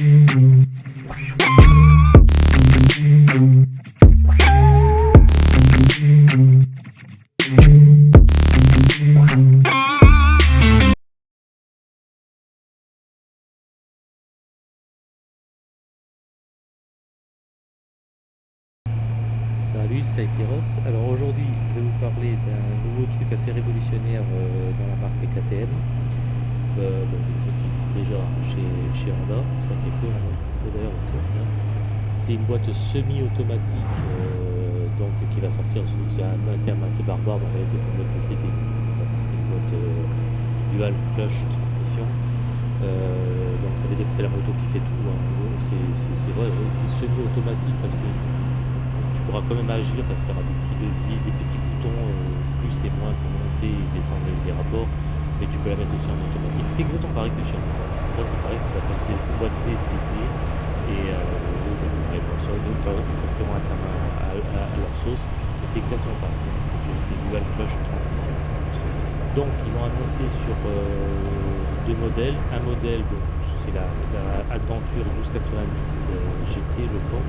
Salut, c'est Ross. Alors aujourd'hui, je vais vous parler d'un nouveau truc assez révolutionnaire euh, dans la marque KTM. Euh, déjà chez, chez Honda. Que d'ailleurs C'est une boîte semi-automatique euh, qui va sortir sous un, terme assez barbare. En réalité, c'est une boîte PCT. C'est une boîte dual clutch transmission. donc ça veut dire que c'est la moto qui fait tout. Hein. C'est vrai, semi-automatique parce que pourras quand même agir parce que tu auras des petits des petits boutons euh, plus et moins pour monter descendre les rapports, mais tu peux la mettre aussi en automatique. C'est exactement pareil que chez moi. Là c'est pareil, ça s'appelle des boîtes DCT et euh, sur les autres ils sortiront à, leur sauce, mais c'est exactement pareil. C'est dual clutch transmission. Donc ils l'ont annoncé sur euh, deux modèles. Un modèle, c'est la, Adventure 1290 euh, GT je crois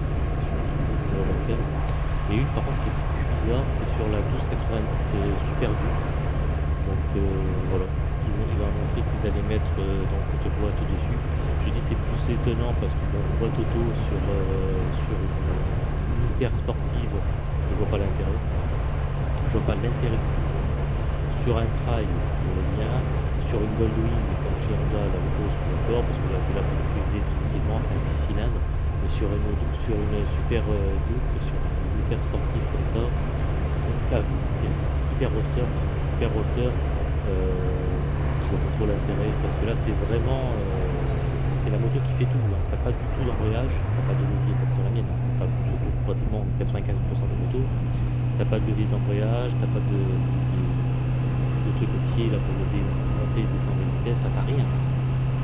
et une par contre qui est plus bizarre, c'est sur la 1290 Super Duke. Euh, voilà, ils vont, ils annoncer qu'ils allaient mettre euh, dans cette boîte dessus. Je dis c'est plus étonnant parce que bon, boîte auto sur, euh, sur une, hyper sportive, je vois pas l'intérêt. Je vois pas l'intérêt Sur un trail, le bien. Sur une Goldwing, comme chez Honda, la grosse, d'accord, parce que là, tu là pour cruiser tranquillement, c'est un 6 cylindres mais sur une, sur une super euh, Duke, sur un hyper sportif comme ça, euh, hyper roster, hyper roster, euh, je vois pas trop l'intérêt parce que là c'est vraiment euh, c'est la moto qui fait tout. Hein. T'as pas du tout d'embrayage, t'as pas de levier sur la mienne, hein. enfin pratiquement 95% des motos, t'as pas de levier d'embrayage, t'as pas de, de, de, truc pied là pour lever, monter, descendre les vitesses, enfin t'as rien.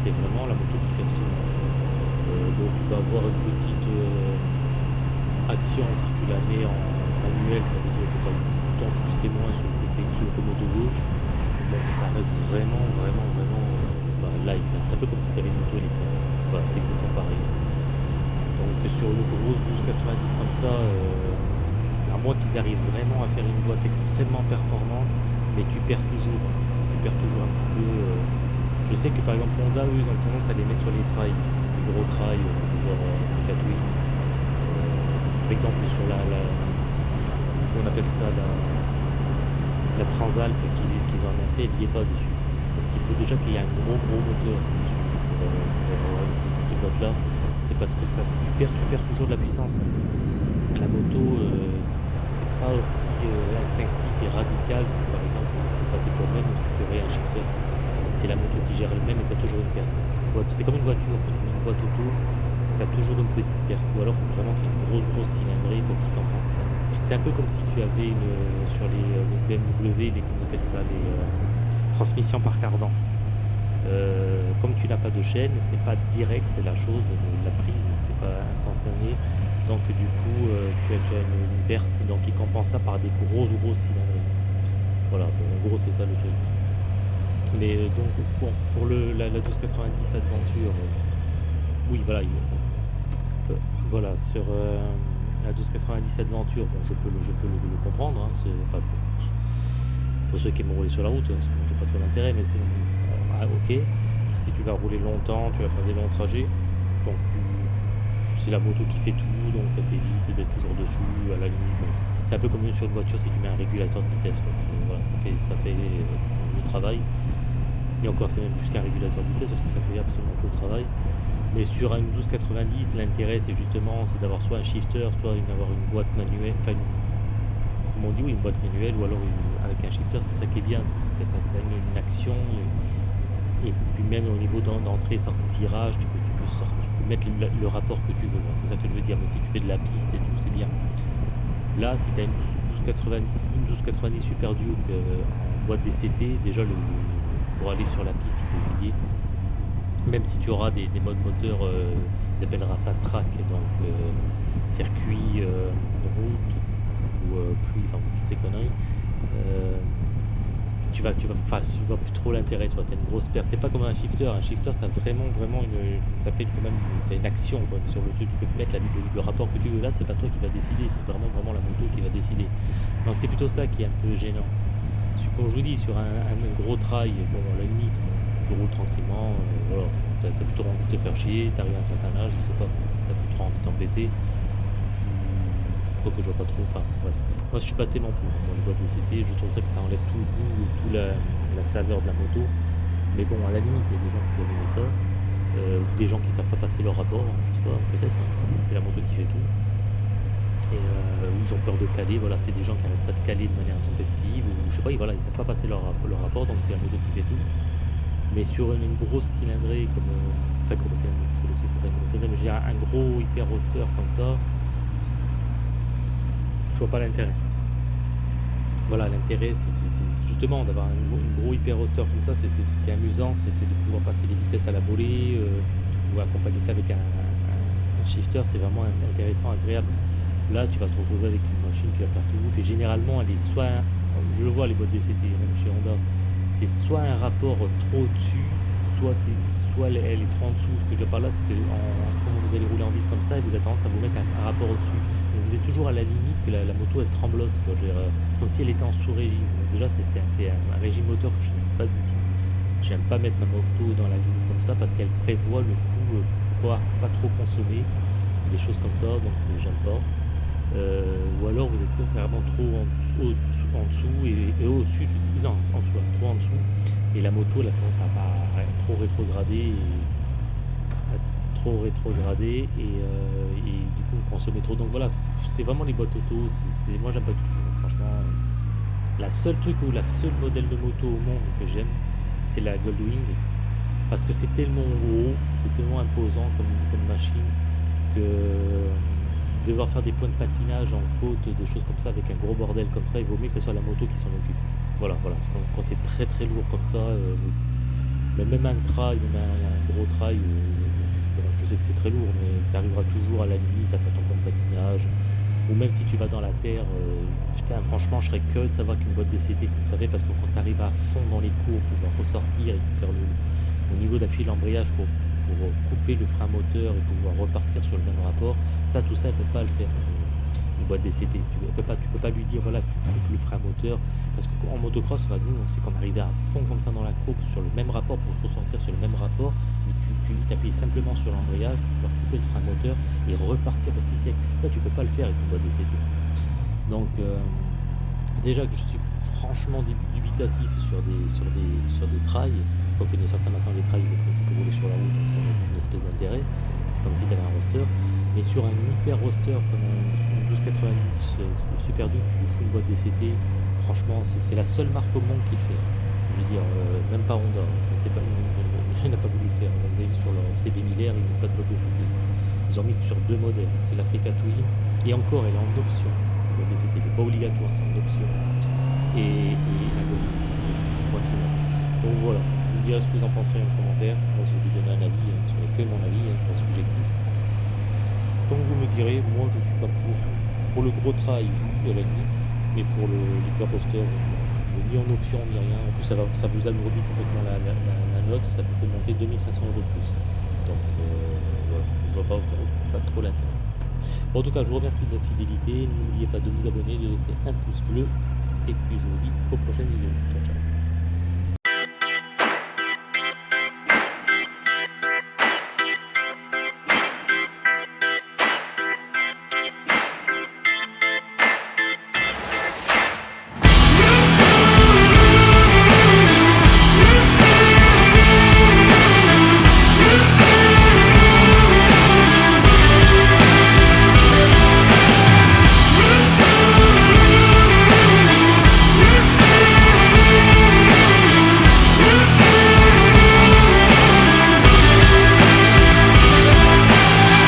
C'est vraiment la moto qui fait absolument euh, donc tu vas avoir une petite euh, action si tu la mets en manuel, ça veut dire que tu et moins sur le côté sur le commodo gauche. Ça reste vraiment, vraiment, vraiment euh, bah, light. C'est un peu comme si tu avais une moto électrique. Voilà, c'est exactement pareil. Donc sur une grosse 1290 comme ça, à moins qu'ils arrivent vraiment à faire une boîte extrêmement performante, mais tu perds toujours. Tu perds toujours un petit peu. Je sais que par exemple Honda, eux, ils ont tendance à les mettre sur les trails gros trail, genre euh, par exemple sur la, la, on appelle ça la, la Transalp ont annoncé, elle n'y est pas dessus. Parce qu'il faut déjà qu'il y ait un gros gros moteur pour, pour, cette boîte là. C'est parce que ça tu perds, tu perds toujours de la puissance. La moto euh, c'est pas aussi euh, instinctif et radical que par exemple si tu passer toi-même ou si tu aurais un shifter. C'est la moto qui gère elle-même et tu as toujours une perte. C'est comme une voiture, une boîte auto, toujours une petite perte. Ou alors il faut vraiment qu'il y ait une grosse grosse cylindrée pour qu'il compense ça. C'est un peu comme si tu avais une, sur les, euh, les BMW, les, comment appelle ça, les euh, transmissions par cardan. Euh, comme tu n'as pas de chaîne, c'est pas direct la chose, la prise, c'est pas instantané. Donc du coup, euh, tu, as, une, perte, donc il compense ça par des grosses grosses cylindrées. Voilà, bon, en gros c'est ça le truc. Mais euh, donc, bon, pour le, la, la 1290 Adventure, euh, oui, voilà, il, euh, voilà, sur euh, la 1290 Adventure, bon, je peux le, je peux le, comprendre, hein, enfin, pour, ceux qui aiment rouler sur la route, que moi, j'ai pas trop d'intérêt, mais c'est ah, ok. Si tu vas rouler longtemps, tu vas faire des longs trajets, c'est la moto qui fait tout, donc ça t'évite d'être toujours dessus, à la limite. C'est un peu comme sur une voiture, c'est que tu mets un régulateur de vitesse, voilà, ça fait, ça fait le travail. Et encore, c'est même plus qu'un régulateur de vitesse parce que ça fait absolument tout le travail. Mais sur une 1290, l'intérêt, c'est justement c'est d'avoir soit un shifter, soit d'avoir une boîte manuelle, enfin, comme on dit, oui, une boîte manuelle, ou alors avec un shifter, c'est ça qui est bien, c'est que tu as une, action, et, et, puis même au niveau d'entrée, sortie de virage, tu peux, tu peux, mettre le, rapport que tu veux, c'est ça que je veux dire, mais si tu fais de la piste et tout, c'est bien. Là, si tu as une 1290, une 1290 Super Duke euh, en boîte DCT, déjà pour aller sur la piste, tu peux oublier. Même si tu auras des, des modes moteurs, euh, ils appellera ça track, donc euh, circuit, euh, route ou pluie, enfin toutes ces conneries. tu vas, tu vas, tu vois plus trop l'intérêt, tu vois, as une grosse perte. C'est pas comme un shifter. Un shifter, tu as vraiment, vraiment une, ça s'appelle quand même une, action sur le truc. Tu peux mettre la, le, le, rapport que tu veux là, c'est pas toi qui va décider, c'est vraiment, vraiment la moto qui va décider. Donc c'est plutôt ça qui est un peu gênant. Comme je vous dis, sur un, gros trail, bon, à la limite, tu roules tranquillement, euh, t'as as plutôt envie de te faire chier, t'arrives à un certain âge, je sais pas, t'as plus trop envie de t'embêter. Faut pas que je vois pas trop, enfin bref. Moi je suis pas tellement pour les boîtes je trouve ça que ça enlève tout le goût, toute la, saveur de la moto. Mais bon, à la limite, il y a des gens qui doivent aimer ça. Euh, des gens qui savent pas passer leur rapport, hein, je sais pas, peut-être, hein. c'est la moto qui fait tout. Et euh, ils ont peur de caler, voilà, c'est des gens qui n'arrêtent pas de caler de manière intempestive, ou je sais pas, voilà, ils savent pas passer leur, leur rapport, donc c'est la moto qui fait tout. Mais sur une, grosse cylindrée, comme, euh, cylindrée, parce que ça, grosse cylindrée, mais j'ai un gros hyper roster comme ça, je vois pas l'intérêt. Voilà, l'intérêt, c'est justement d'avoir un, gros hyper roster comme ça, c'est ce qui est amusant, c'est de pouvoir passer les vitesses à la volée, euh, ou accompagner ça avec un, shifter, c'est vraiment intéressant, agréable. Là, tu vas te retrouver avec une machine qui va faire tout, et généralement, elle est soit, je le vois les boîtes DCT, même chez Honda, c'est soit un rapport trop au-dessus, soit, soit elle, est trop en dessous. Ce que je parle là, c'est que quand vous allez rouler en ville comme ça, vous avez tendance à vous mettre un rapport au-dessus vous êtes toujours à la limite que la, moto elle tremblote, euh, comme si elle était en sous-régime. déjà c'est un, régime moteur que je n'aime pas du tout. J'aime pas mettre ma moto dans la limite comme ça parce qu'elle prévoit le coup pour pouvoir pas trop consommer, des choses comme ça, donc euh, j'aime pas. Euh, ou alors vous êtes vraiment trop en, dessous, et, au-dessus, je dis non, en dessous, trop en dessous, et la moto elle a tendance à, pas, trop rétrograder trop rétrogradé euh, et, du coup vous consommez trop. Donc voilà, c'est vraiment les boîtes auto. c'est moi j'aime pas du tout. Franchement, la seule truc ou la seule modèle de moto au monde que j'aime, c'est la Goldwing parce que c'est tellement gros, c'est tellement imposant comme, comme machine que devoir faire des points de patinage en côte, des choses comme ça avec un gros bordel comme ça, il vaut mieux que ce soit la moto qui s'en occupe. Voilà, voilà. quand, c'est très très lourd comme ça, euh, même un trail, même un, gros trail, euh, je sais que c'est très lourd, mais tu arriveras toujours à la limite à faire ton point de patinage. Ou même si tu vas dans la terre, euh, putain, franchement, je serais que de savoir qu'une boîte DCT, comme ça fait, parce que quand tu arrives à fond dans les cours, pour pouvoir ressortir, il faut faire le, au niveau d'appui de l'embrayage pour, couper le frein moteur et pouvoir repartir sur le même rapport. Ça, tout ça, elle ne peut pas le faire une boîte DCT. Tu ne peux, pas, tu peux pas lui dire, voilà, tu coupes le frein moteur. Parce qu'en motocross, nous, on sait qu'on arrivait à fond comme ça dans la coupe, sur le même rapport, pour ressortir sur le même rapport. Mais tu, t'appuies simplement sur l'embrayage pour pouvoir couper le frein moteur et repartir aussi sec. Ça, tu peux pas le faire avec une boîte DCT. Donc, euh, déjà que je suis franchement dubitatif sur des, sur des, sur des trails, quoique il y a certains maintenant des trails qui peuvent rouler sur la route, donc ça a une espèce d'intérêt. C'est comme si tu avais un roster. Mais sur un hyper roster comme un 1290 euh, Super Duke, tu fous une boîte DCT. Franchement, c'est la seule marque au monde qui le fait. Je veux dire, euh, même pas Honda. Hein. Pas, il n'a pas voulu le faire. Vous avez sur leur CB 1000 ils n'ont pas de boîte DCT. Ils ont mis sur deux modèles. C'est l'Africa Twin. Et encore, elle est en option. La boîte DCT, n'est pas obligatoire, c'est en option. Et, la boîte Donc voilà. Ce que vous en penserez en commentaire. Moi, je vais vous donner un avis. Hein, sur que mon avis, hein, c'est un subjectif. Donc vous me direz, moi je suis pas pour. Pour le gros trail, à la limite, mais pour le poster, ni en option ni rien. En plus ça, va, ça vous alourdit complètement la, note, ça fait monter 2500 euros de plus. Donc euh, voilà, je vois pas, pas trop l'intérêt. En tout cas, je vous remercie de votre fidélité. N'oubliez pas de vous abonner, de laisser un pouce bleu. Et puis je vous dis aux prochaines vidéos.